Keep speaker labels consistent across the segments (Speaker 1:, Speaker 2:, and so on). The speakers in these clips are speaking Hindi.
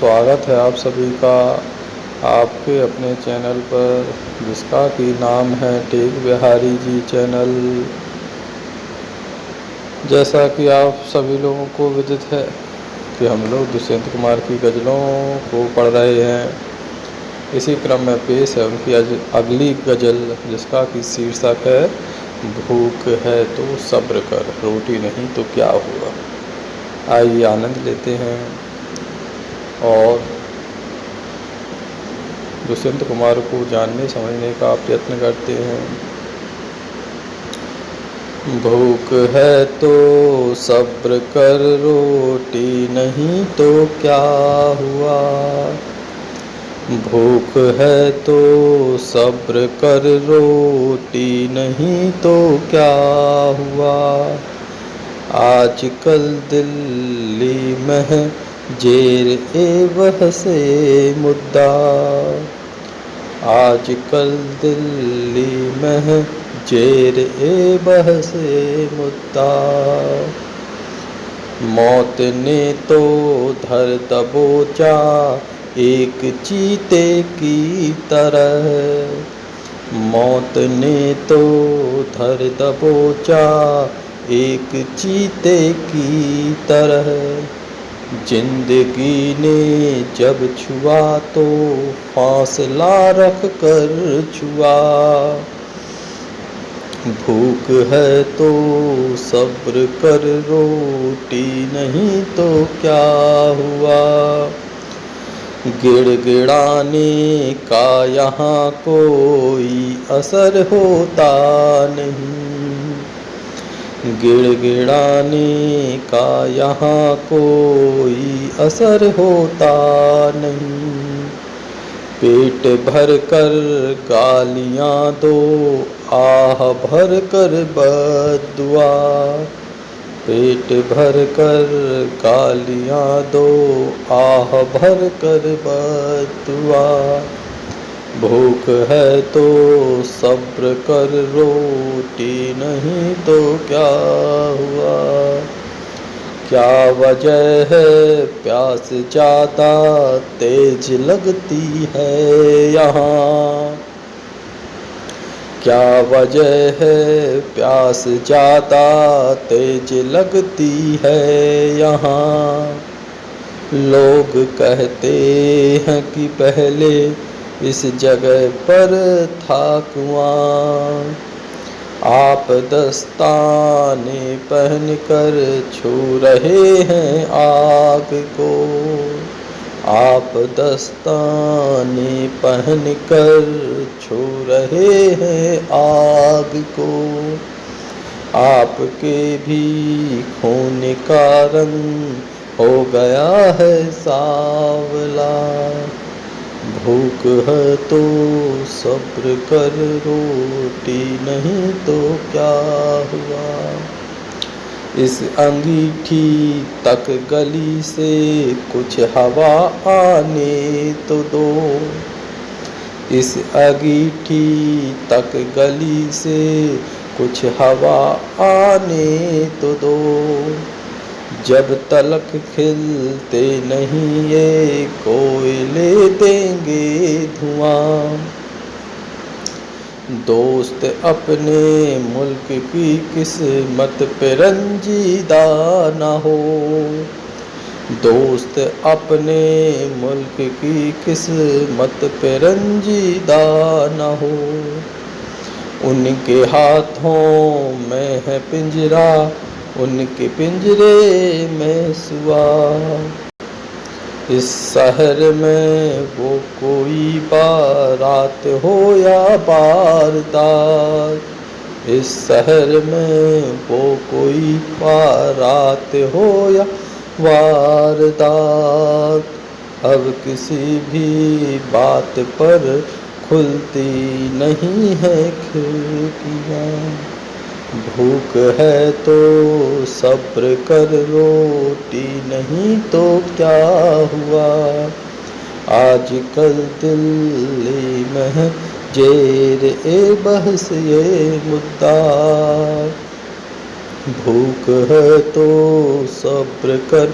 Speaker 1: स्वागत है आप सभी का। आपके अपने चैनल पर जिसका कि नाम है टेक बिहारी जी चैनल। जैसा कि आप सभी लोगों को विदित है कि हम लोग दुष्यंत कुमार की गज़लों को पढ़ रहे हैं। इसी क्रम में पेश है उनकी अगली गज़ल, जिसका कि शीर्षक है, भूख है तो सब्र कर, रोटी नहीं तो क्या हुआ? आइए आनंद लेते हैं। और दुष्यंत कुमार को जानने, समझने का प्रयत्न करते हैं। भूख है तो सब्र कर, रोटी नहीं तो क्या हुआ? भूख है तो सब्र कर, रोटी नहीं तो क्या हुआ? आजकल दिल्ली में जेर ए वह से मुद्दा। आजकल दिल्ली में जेर ए बह से मुद्दा। मौत ने तो धर दबोचा एक चीते की तरह। मौत ने तो धर दबोचा एक चीते की तरह। ज़िंदगी ने जब छुआ तो फासला रख कर छुआ। भूख है तो सब्र कर, रोटी नहीं तो क्या हुआ? गिड़गिड़ाने का यहाँ कोई असर होता नहीं। गिड़गिड़ाने का यहाँ कोई असर होता नहीं। पेट भर कर गालियाँ दो, आह भर कर बदुआ। पेट भर कर गालियाँ दो, आह भर कर बदुआ। भूख है तो सब्र कर, रोटी नहीं तो क्या हुआ? क्या वजह है? प्यास ज़्यादा तेज लगती है यहाँ। क्या वजह है? प्यास ज़्यादा तेज लगती है यहाँ। लोग कहते हैं कि पहले इस जगह पर था कुआँ आप दस्ताने पहन कर छू रहे हैं आग को। आप दस्ताने पहन कर छू रहे हैं आग को। आपके भी खून का रंग हो गया है सावला। भूख है तो सब्र कर, रोटी नहीं तो क्या हुआ? इस अंगीठी तक गली से कुछ हवा आने तो दो। इस अंगीठी तक गली से कुछ हवा आने तो दो। जब तलक खिलते नहीं ये कोयले देंगे धुआँ। दोस्त अपने मुल्क की किस्मत पे रंजीदा न हो। दोस्त अपने मुल्क की किस्मत पे रंजीदा न हो। उनके हाथों में है पिंजरा उनके पिंजरे में सुआ। इस शहर में वो कोई बारात हो या बारदात? इस शहर में वो कोई बारात हो या वारदात? अब किसी भी बात पर खुलती नहीं है खिड़कियाँ। भूख है तो सब्र कर, रोटी नहीं तो क्या हुआ? आजकल दिल्ली में जेर ए बहस, ये मुद्दा। भूख है तो सब्र कर,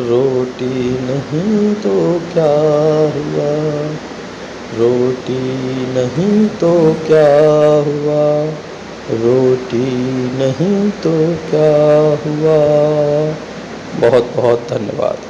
Speaker 1: रोटी नहीं तो क्या हुआ? रोटी नहीं तो क्या हुआ? रोटी नहीं तो क्या हुआ? बहुत बहुत धन्यवाद।